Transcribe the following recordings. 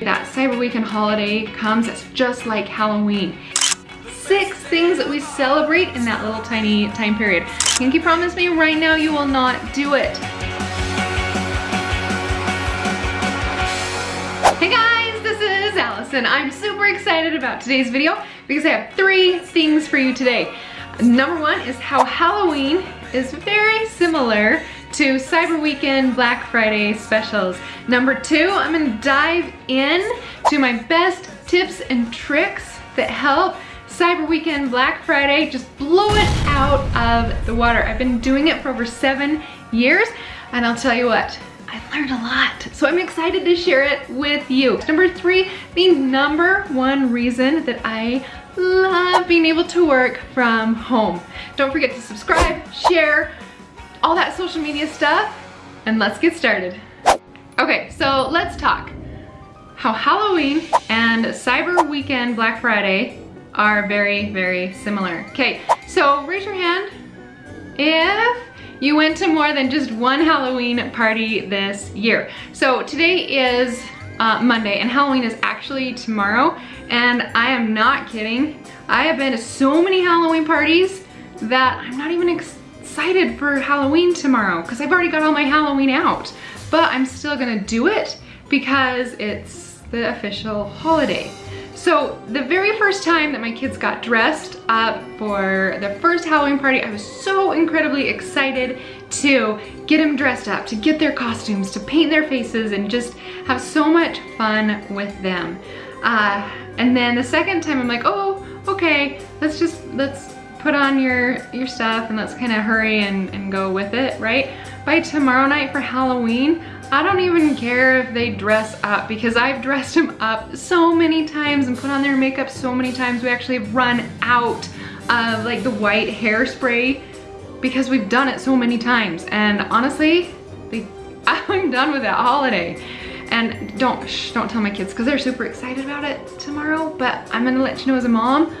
that Cyber Weekend holiday comes, it's just like Halloween. Six things that we celebrate in that little tiny time period. Can you promise me right now you will not do it. Hey guys, this is Allison. I'm super excited about today's video because I have three things for you today. Number one is how Halloween is very similar to Cyber Weekend Black Friday specials. Number two, I'm gonna dive in to my best tips and tricks that help Cyber Weekend Black Friday just blow it out of the water. I've been doing it for over seven years and I'll tell you what, I learned a lot. So I'm excited to share it with you. Number three, the number one reason that I love being able to work from home. Don't forget to subscribe, share, all that social media stuff, and let's get started. Okay, so let's talk how Halloween and Cyber Weekend Black Friday are very, very similar. Okay, so raise your hand if you went to more than just one Halloween party this year. So today is uh, Monday and Halloween is actually tomorrow and I am not kidding. I have been to so many Halloween parties that I'm not even excited for Halloween tomorrow because I've already got all my Halloween out. But I'm still gonna do it because it's the official holiday. So the very first time that my kids got dressed up for the first Halloween party, I was so incredibly excited to get them dressed up, to get their costumes, to paint their faces and just have so much fun with them. Uh, and then the second time I'm like, oh, okay, let's just, let's put on your, your stuff and let's kind of hurry and, and go with it, right? By tomorrow night for Halloween, I don't even care if they dress up because I've dressed them up so many times and put on their makeup so many times. We actually have run out of like the white hairspray because we've done it so many times. And honestly, they, I'm done with that holiday. And don't, shh, don't tell my kids because they're super excited about it tomorrow, but I'm gonna let you know as a mom,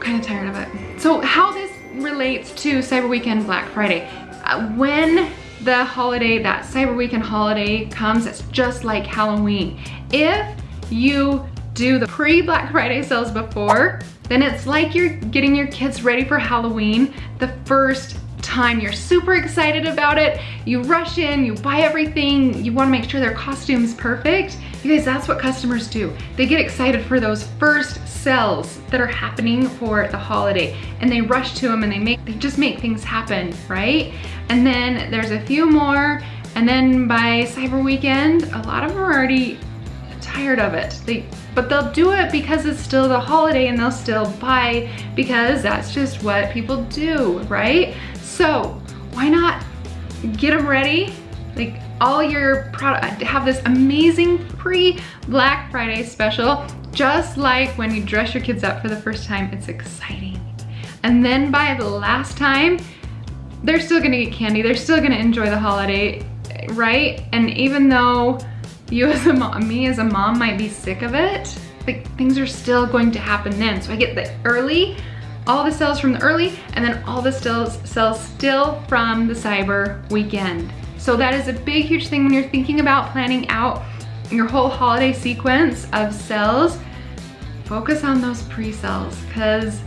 kind of tired of it. So how this relates to Cyber Weekend Black Friday. Uh, when the holiday, that Cyber Weekend holiday comes, it's just like Halloween. If you do the pre-Black Friday sales before, then it's like you're getting your kids ready for Halloween the first time. You're super excited about it. You rush in, you buy everything. You wanna make sure their costume's perfect. You guys, that's what customers do. They get excited for those first sales that are happening for the holiday and they rush to them and they make, they just make things happen, right? And then there's a few more and then by Cyber Weekend, a lot of them are already tired of it. They, but they'll do it because it's still the holiday and they'll still buy because that's just what people do, right? So why not get them ready? Like all your product, have this amazing pre-Black Friday special, just like when you dress your kids up for the first time, it's exciting. And then by the last time, they're still gonna get candy, they're still gonna enjoy the holiday, right? And even though you as a mom, me as a mom might be sick of it, like things are still going to happen then. So I get the early all the sales from the early and then all the sales, sales still from the cyber weekend. So that is a big, huge thing when you're thinking about planning out your whole holiday sequence of sales. Focus on those pre-sales because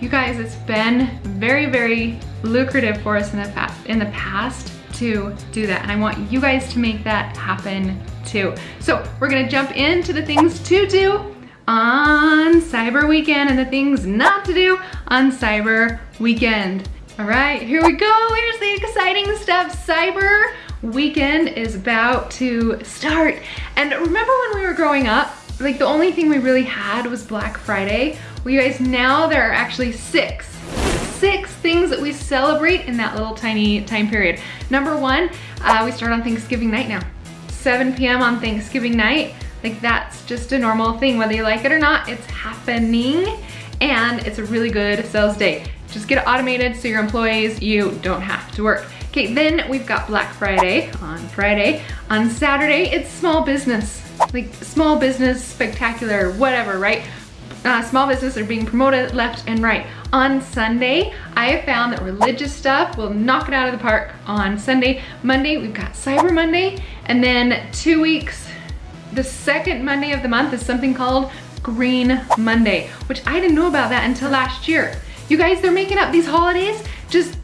you guys, it's been very, very lucrative for us in the, in the past to do that. And I want you guys to make that happen too. So we're gonna jump into the things to do on Cyber Weekend and the things not to do on Cyber Weekend. All right, here we go. Here's the exciting stuff. Cyber Weekend is about to start. And remember when we were growing up, like the only thing we really had was Black Friday. Well, you guys, now there are actually six six things that we celebrate in that little tiny time period. Number one, uh, we start on Thanksgiving night now. 7 p.m. on Thanksgiving night. Like that's just a normal thing, whether you like it or not, it's happening and it's a really good sales day. Just get it automated so your employees, you don't have to work. Okay, then we've got Black Friday on Friday. On Saturday, it's small business, like small business spectacular, whatever, right? Uh, small business are being promoted left and right. On Sunday, I have found that religious stuff will knock it out of the park on Sunday. Monday, we've got Cyber Monday, and then two weeks the second Monday of the month is something called Green Monday, which I didn't know about that until last year. You guys, they're making up these holidays just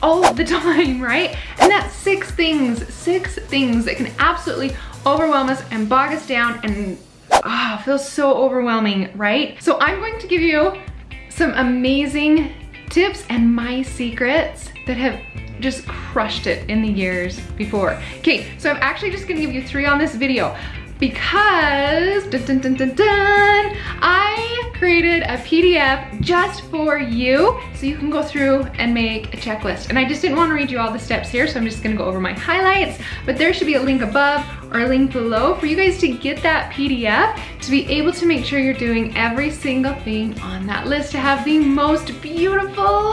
all the time, right? And that's six things, six things that can absolutely overwhelm us and bog us down and ah, oh, feels so overwhelming, right? So I'm going to give you some amazing tips and my secrets that have just crushed it in the years before. Okay, so I'm actually just gonna give you three on this video because dun, dun, dun, I created a PDF just for you so you can go through and make a checklist. And I just didn't want to read you all the steps here, so I'm just gonna go over my highlights, but there should be a link above or a link below for you guys to get that PDF to be able to make sure you're doing every single thing on that list to have the most beautiful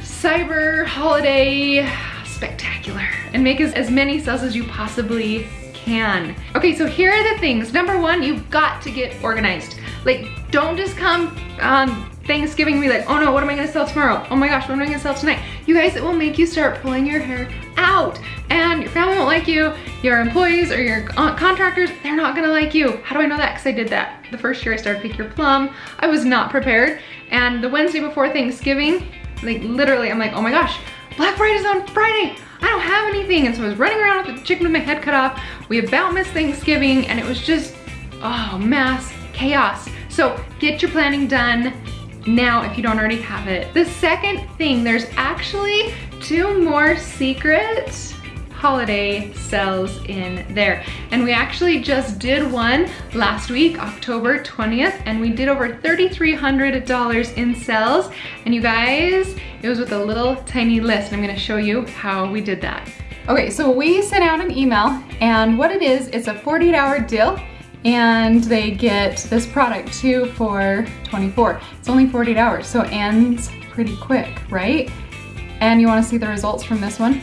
cyber holiday spectacular and make as, as many sales as you possibly can. Okay, so here are the things. Number one, you've got to get organized. Like, don't just come on Thanksgiving and be like, oh no, what am I gonna sell tomorrow? Oh my gosh, what am I gonna sell tonight? You guys, it will make you start pulling your hair out and your family won't like you, your employees or your contractors, they're not gonna like you. How do I know that? Because I did that. The first year I started Pick Your Plum, I was not prepared. And the Wednesday before Thanksgiving, like literally, I'm like, oh my gosh, Black Friday's on Friday. I don't have anything. And so I was running around with the chicken with my head cut off. We about missed Thanksgiving and it was just, oh, mass chaos. So get your planning done now if you don't already have it. The second thing, there's actually two more secrets holiday sales in there. And we actually just did one last week, October 20th, and we did over $3,300 in sales. And you guys, it was with a little tiny list. and I'm gonna show you how we did that. Okay, so we sent out an email and what it is, it's a 48 hour deal and they get this product too for 24. It's only 48 hours, so it ends pretty quick, right? And you wanna see the results from this one?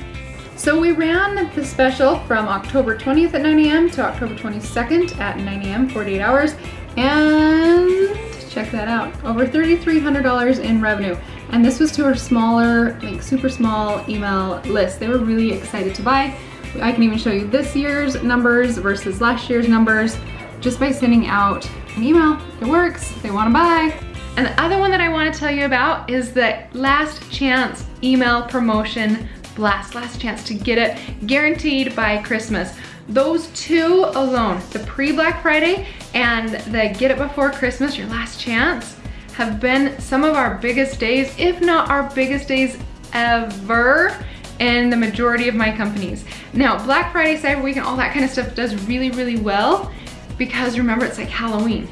So we ran the special from October 20th at 9 a.m. to October 22nd at 9 a.m., 48 hours, and check that out, over $3,300 in revenue. And this was to a smaller, like super small email list. They were really excited to buy. I can even show you this year's numbers versus last year's numbers just by sending out an email. It works, they wanna buy. And the other one that I wanna tell you about is the last chance email promotion blast, last chance to get it guaranteed by Christmas. Those two alone, the pre-Black Friday and the get it before Christmas, your last chance, have been some of our biggest days, if not our biggest days ever in the majority of my companies. Now, Black Friday, Cyber Week, and all that kind of stuff does really, really well because remember, it's like Halloween.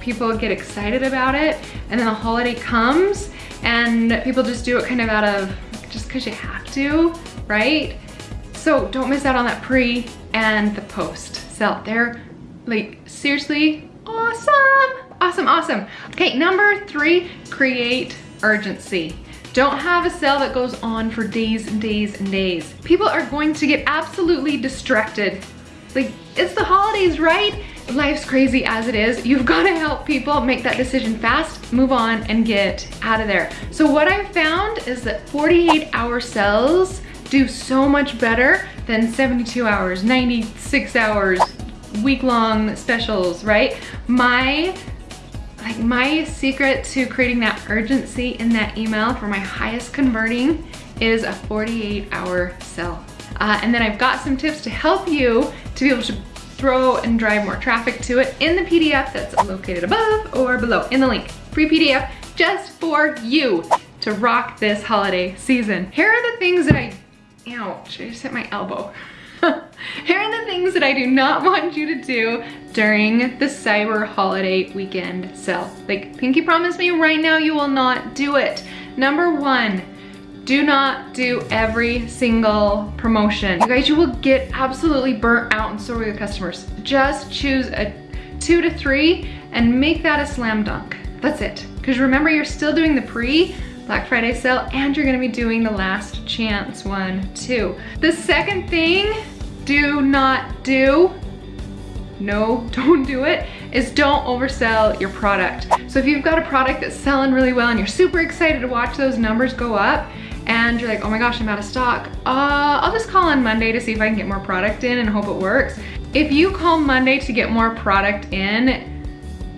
People get excited about it, and then the holiday comes, and people just do it kind of out of just because you have to, right? So don't miss out on that pre and the post sell. They're like seriously awesome, awesome, awesome. Okay, number three, create urgency. Don't have a sale that goes on for days and days and days. People are going to get absolutely distracted. Like, it's the holidays, right? life's crazy as it is. You've got to help people make that decision fast, move on, and get out of there. So what I've found is that 48 hour sales do so much better than 72 hours, 96 hours, week-long specials, right? My like my secret to creating that urgency in that email for my highest converting is a 48 hour sell. Uh, and then I've got some tips to help you to be able to throw and drive more traffic to it in the PDF that's located above or below in the link. Free PDF just for you to rock this holiday season. Here are the things that I, ouch, I just hit my elbow. Here are the things that I do not want you to do during the cyber holiday weekend sale. Like Pinky promised me right now you will not do it. Number one, do not do every single promotion. You guys, you will get absolutely burnt out and so will your customers. Just choose a two to three and make that a slam dunk. That's it. Because remember, you're still doing the pre Black Friday sale and you're gonna be doing the last chance one too. The second thing, do not do, no, don't do it, is don't oversell your product. So if you've got a product that's selling really well and you're super excited to watch those numbers go up, and you're like, oh my gosh, I'm out of stock. Uh, I'll just call on Monday to see if I can get more product in and hope it works. if you call Monday to get more product in,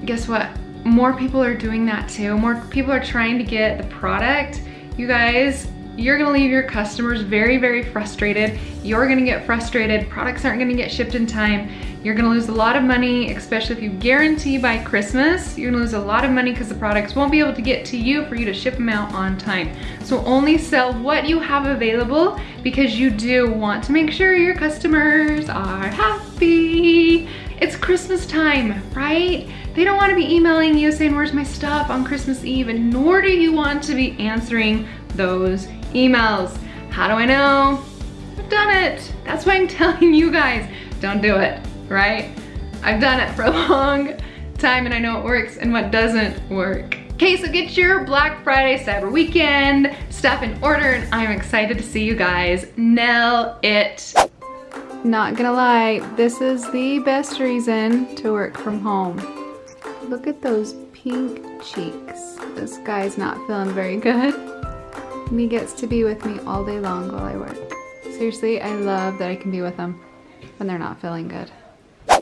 guess what? More people are doing that too. More people are trying to get the product. You guys, you're gonna leave your customers very, very frustrated. You're gonna get frustrated. Products aren't gonna get shipped in time. You're gonna lose a lot of money, especially if you guarantee by Christmas. You're gonna lose a lot of money because the products won't be able to get to you for you to ship them out on time. So only sell what you have available because you do want to make sure your customers are happy. It's Christmas time, right? They don't want to be emailing you saying, where's my stuff on Christmas Eve, and nor do you want to be answering those emails. How do I know? I've done it. That's why I'm telling you guys, don't do it, right? I've done it for a long time and I know what works and what doesn't work. Okay, so get your Black Friday, Cyber Weekend stuff in order and I'm excited to see you guys nail it. Not gonna lie, this is the best reason to work from home. Look at those pink cheeks. This guy's not feeling very good. And he gets to be with me all day long while I work. Seriously, I love that I can be with them when they're not feeling good.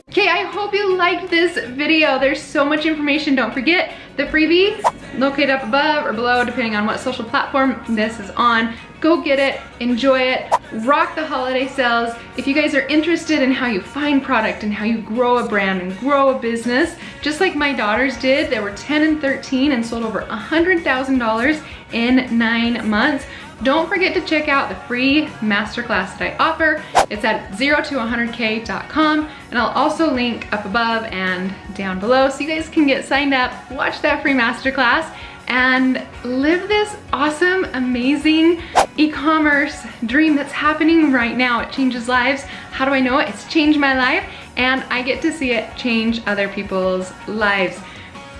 Okay, I hope you liked this video. There's so much information. Don't forget the freebie located up above or below, depending on what social platform this is on. Go get it, enjoy it, rock the holiday sales. If you guys are interested in how you find product and how you grow a brand and grow a business, just like my daughters did, they were 10 and 13 and sold over $100,000 in nine months. Don't forget to check out the free masterclass that I offer. It's at 0 to 100k.com and I'll also link up above and down below so you guys can get signed up, watch that free masterclass and live this awesome, amazing e-commerce dream that's happening right now. It changes lives. How do I know it? It's changed my life and I get to see it change other people's lives.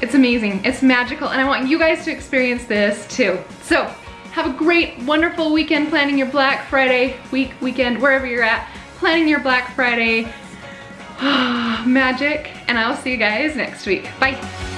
It's amazing, it's magical, and I want you guys to experience this too. So, have a great, wonderful weekend planning your Black Friday week, weekend, wherever you're at, planning your Black Friday magic, and I'll see you guys next week. Bye.